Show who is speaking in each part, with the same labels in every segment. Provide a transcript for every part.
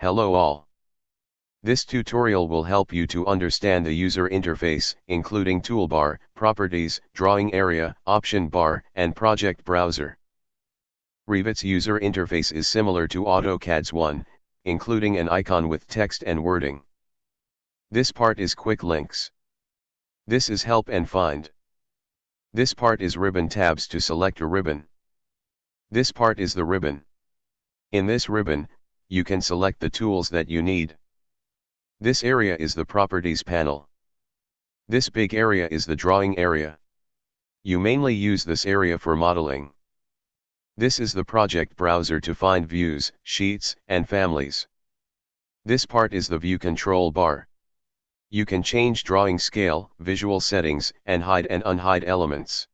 Speaker 1: Hello all. This tutorial will help you to understand the user interface, including toolbar, properties, drawing area, option bar, and project browser. Revit's user interface is similar to AutoCAD's one, including an icon with text and wording. This part is quick links. This is help and find. This part is ribbon tabs to select a ribbon. This part is the ribbon. In this ribbon, you can select the tools that you need. This area is the properties panel. This big area is the drawing area. You mainly use this area for modeling. This is the project browser to find views, sheets, and families. This part is the view control bar. You can change drawing scale, visual settings, and hide and unhide elements.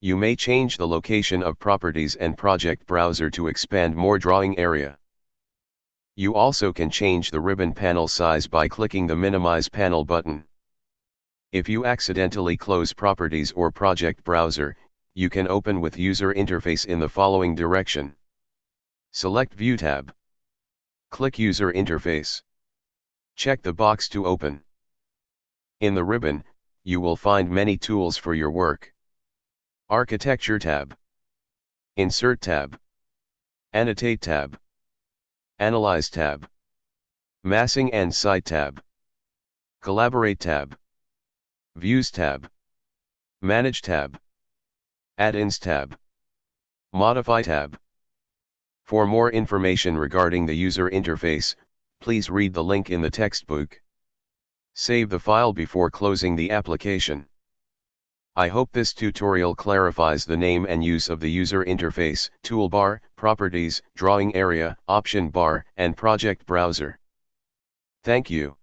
Speaker 1: You may change the location of properties and project browser to expand more drawing area. You also can change the ribbon panel size by clicking the minimize panel button. If you accidentally close properties or project browser, you can open with user interface in the following direction. Select View tab. Click User Interface. Check the box to open. In the ribbon, you will find many tools for your work. Architecture tab. Insert tab. Annotate tab. Analyze tab. Massing and Site tab. Collaborate tab. Views tab. Manage tab. Add-ins tab. Modify tab. For more information regarding the user interface, please read the link in the textbook. Save the file before closing the application. I hope this tutorial clarifies the name and use of the user interface, toolbar, properties, drawing area, option bar, and project browser. Thank you.